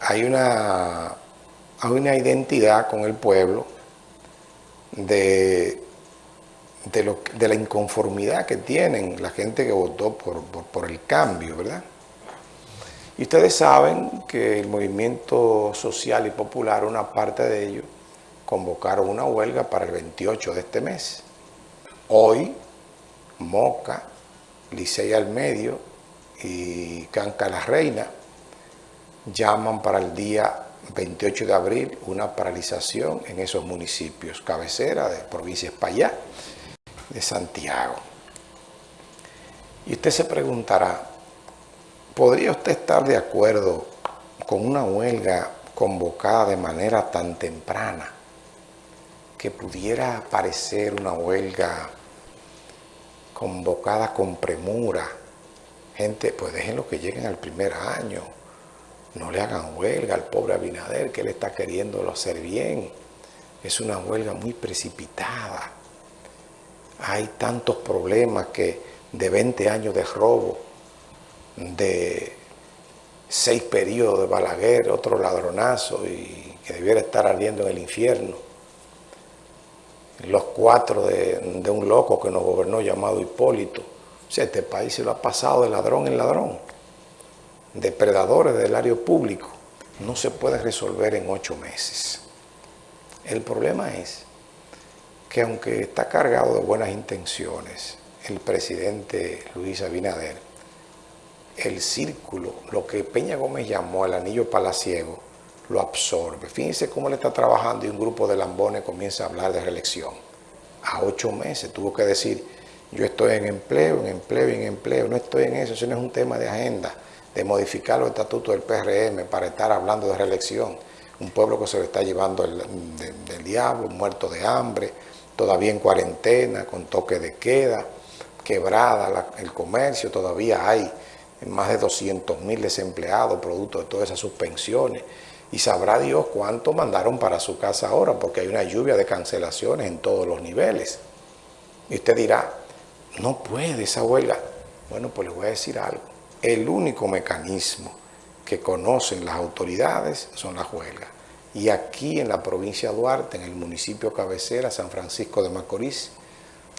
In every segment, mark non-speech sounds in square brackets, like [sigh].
hay una, hay una identidad con el pueblo de, de, la inconformidad que tienen la gente que votó por, por el cambio, ¿verdad? Y ustedes saben que el movimiento social y popular, una parte de ellos, convocaron una huelga para el 28 de este mes. Hoy, Moca, Licey al Medio y Canca la Reina llaman para el día 28 de abril una paralización en esos municipios, cabecera de provincia España, de Santiago. Y usted se preguntará, ¿podría usted estar de acuerdo con una huelga convocada de manera tan temprana que pudiera parecer una huelga convocada con premura? Gente, pues déjenlo que lleguen al primer año, no le hagan huelga al pobre Abinader, que él está queriéndolo hacer bien. Es una huelga muy precipitada. Hay tantos problemas que de 20 años de robo, de seis periodos de Balaguer, otro ladronazo y que debiera estar ardiendo en el infierno. Los cuatro de, de un loco que nos gobernó llamado Hipólito. O sea, este país se lo ha pasado de ladrón en ladrón depredadores del área público no se puede resolver en ocho meses. El problema es que aunque está cargado de buenas intenciones el presidente Luis Abinader, el círculo, lo que Peña Gómez llamó el anillo palaciego, lo absorbe. Fíjense cómo le está trabajando y un grupo de lambones comienza a hablar de reelección. A ocho meses tuvo que decir, yo estoy en empleo, en empleo en empleo, no estoy en eso, eso no es un tema de agenda de modificar los estatutos del PRM para estar hablando de reelección. Un pueblo que se le está llevando el, del diablo, muerto de hambre, todavía en cuarentena, con toque de queda, quebrada el comercio, todavía hay más de 200 mil desempleados producto de todas esas suspensiones. Y sabrá Dios cuánto mandaron para su casa ahora, porque hay una lluvia de cancelaciones en todos los niveles. Y usted dirá, no puede esa huelga. Bueno, pues le voy a decir algo el único mecanismo que conocen las autoridades son las huelgas. Y aquí en la provincia de Duarte, en el municipio cabecera, San Francisco de Macorís,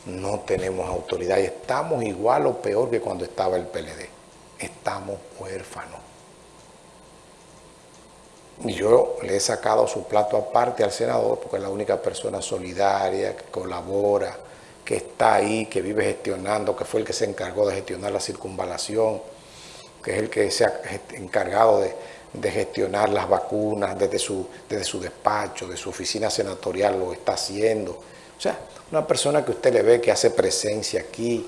no tenemos autoridad y estamos igual o peor que cuando estaba el PLD. Estamos huérfanos. Y yo le he sacado su plato aparte al senador porque es la única persona solidaria, que colabora, que está ahí, que vive gestionando, que fue el que se encargó de gestionar la circunvalación, que es el que se ha encargado de, gestionar las vacunas desde su, despacho, de su oficina senatorial lo está haciendo. O sea, una persona que usted le ve que hace presencia aquí,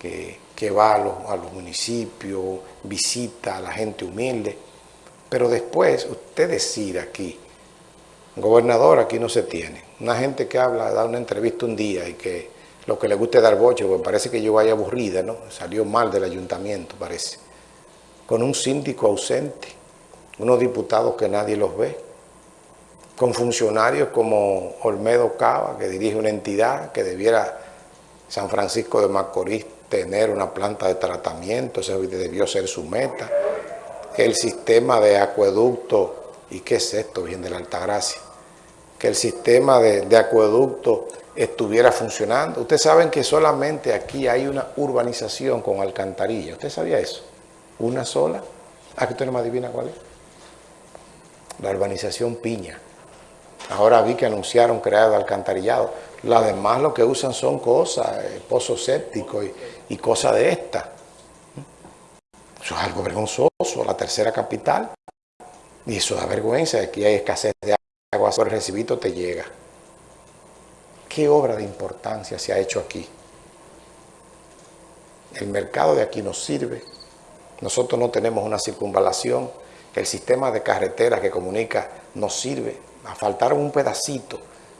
que, va a los, municipios, visita a la gente humilde, pero después usted decir aquí, gobernador aquí no se tiene, una gente que habla, da una entrevista un día y que lo que le guste dar boche, porque parece que yo vaya aburrida, ¿no? Salió mal del ayuntamiento, parece con un síndico ausente, unos diputados que nadie los ve, con funcionarios como Olmedo Cava, que dirige una entidad que debiera San Francisco de Macorís tener una planta de tratamiento, ese debió ser su meta, que el sistema de acueducto, ¿y qué es esto, bien de la Altagracia? Que el sistema de, de acueducto estuviera funcionando. Ustedes saben que solamente aquí hay una urbanización con alcantarilla, ¿usted sabía eso? Una sola. ¿A qué usted no me adivina cuál es? La urbanización Piña. Ahora vi que anunciaron crear alcantarillado. Las demás lo que usan son cosas, eh, pozos sépticos y, cosas de esta. Eso es algo vergonzoso, la tercera capital. Y eso da vergüenza, aquí hay escasez de agua, el recibito te llega. ¿Qué obra de importancia se ha hecho aquí? El mercado de aquí nos sirve, nosotros no tenemos una circunvalación, el sistema de carreteras que comunica nos sirve, a faltar un pedacito,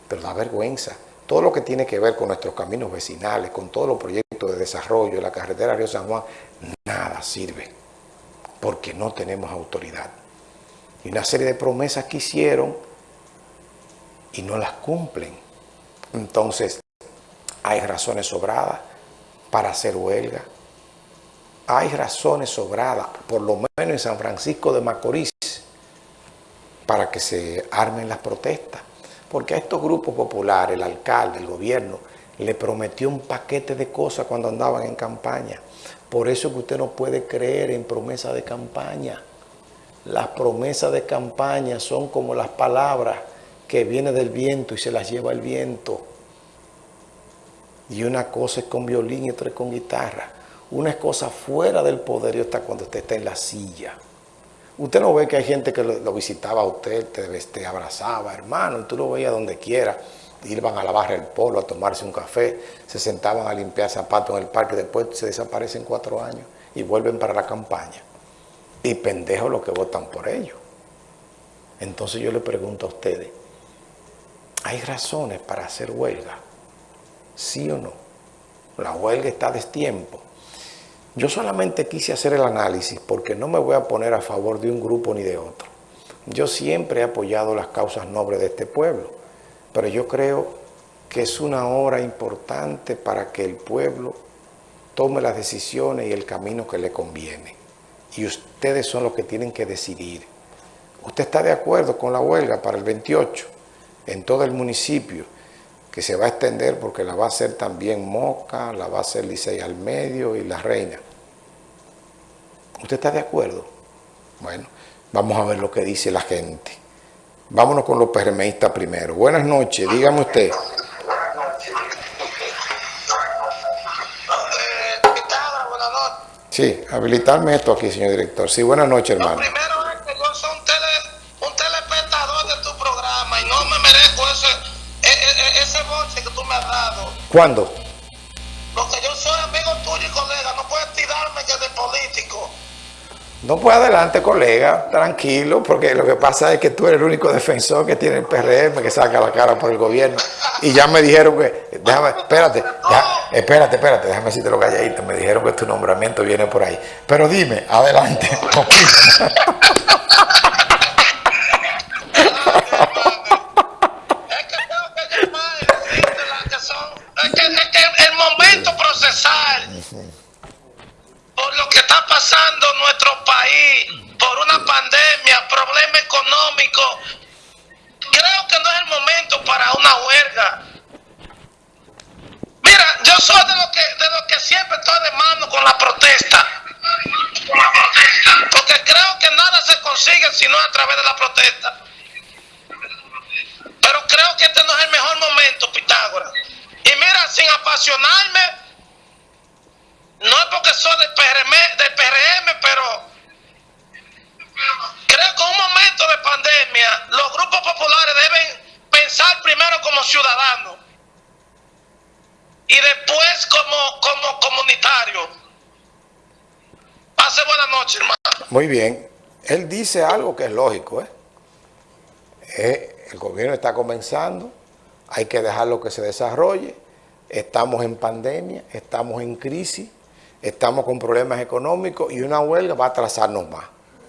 pero da vergüenza. Todo lo que tiene que ver con nuestros caminos vecinales, con todos los proyectos de desarrollo, la carretera Río San Juan, nada sirve, porque no tenemos autoridad. Y una serie de promesas que hicieron y no las cumplen. Entonces, hay razones sobradas para hacer huelga, hay razones sobradas, por lo menos en San Francisco de Macorís, para que se armen las protestas. Porque a estos grupos populares, el alcalde, el gobierno, le prometió un paquete de cosas cuando andaban en campaña. Por eso que usted no puede creer en promesa de campaña. Las promesas de campaña son como las palabras que vienen del viento y se las lleva el viento. Y una cosa es con violín y otra es con guitarra. Una es cosa fuera del poder y cuando usted está en la silla. Usted no ve que hay gente que lo, visitaba a usted, te, abrazaba, hermano, y tú lo veías donde quiera. Iban a la barra del polo a tomarse un café, se sentaban a limpiar zapatos en el parque, después se desaparecen cuatro años y vuelven para la campaña. Y pendejos los que votan por ellos. Entonces yo le pregunto a ustedes, ¿hay razones para hacer huelga? ¿Sí o no? La huelga está a destiempo. Yo solamente quise hacer el análisis porque no me voy a poner a favor de un grupo ni de otro. Yo siempre he apoyado las causas nobles de este pueblo, pero yo creo que es una hora importante para que el pueblo tome las decisiones y el camino que le conviene. Y ustedes son los que tienen que decidir. ¿Usted está de acuerdo con la huelga para el 28 en todo el municipio? Que se va a extender porque la va a hacer también Moca, la va a hacer Licey al medio y La Reina. ¿Usted está de acuerdo? Bueno, vamos a ver lo que dice la gente. Vámonos con los PRMistas primero. Buenas noches, dígame usted. Sí, habilitarme esto aquí, señor director. Sí, buenas noches, hermano. ¿Cuándo? Porque yo soy amigo tuyo y colega, no puedes tirarme que de político. No pues adelante, colega, tranquilo, porque lo que pasa es que tú eres el único defensor que tiene el PRM, que saca la cara por el gobierno. Y ya me dijeron que, déjame, espérate, espérate, espérate, déjame decirte lo calladito, me dijeron que tu nombramiento viene por ahí. Pero dime, adelante, [laughs] pasando nuestro país, por una pandemia, problema económico, creo que no es el momento para una huelga. Mira, yo soy de los que, de lo que siempre estoy de mano con la protesta. Porque creo que nada se consigue sino a través de la protesta. Pero creo que este no es el mejor momento, Pitágoras. Y mira, sin apasionarme, no es porque soy del PRM, del PRM, pero creo que en un momento de pandemia los grupos populares deben pensar primero como ciudadanos y después como, como comunitarios. Pase buenas noches, hermano. Muy bien. Él dice algo que es lógico. ¿eh? Eh, el gobierno está comenzando, hay que dejarlo que se desarrolle. Estamos en pandemia, estamos en crisis estamos con problemas económicos y una huelga va a atrasarnos más.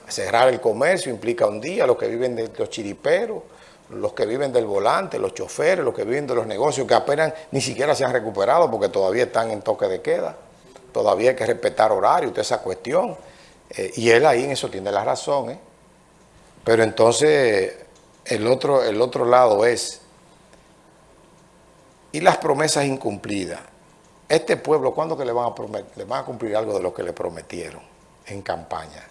Cerrar el comercio implica un día, los que viven de los chiriperos, los que viven del volante, los choferes, los que viven de los negocios que apenas ni siquiera se han recuperado porque todavía están en toque de queda, todavía hay que respetar horario, toda esa cuestión. Eh, y él ahí en eso tiene la razón. ¿eh? Pero entonces el otro, el otro lado es, y las promesas incumplidas este pueblo, ¿cuándo que le van, a prometer, le van a cumplir algo de lo que le prometieron en campaña?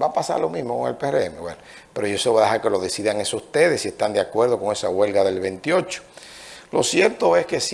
Va a pasar lo mismo con el PRM, bueno, pero yo eso voy a dejar que lo decidan esos ustedes si están de acuerdo con esa huelga del 28. Lo cierto es que sí.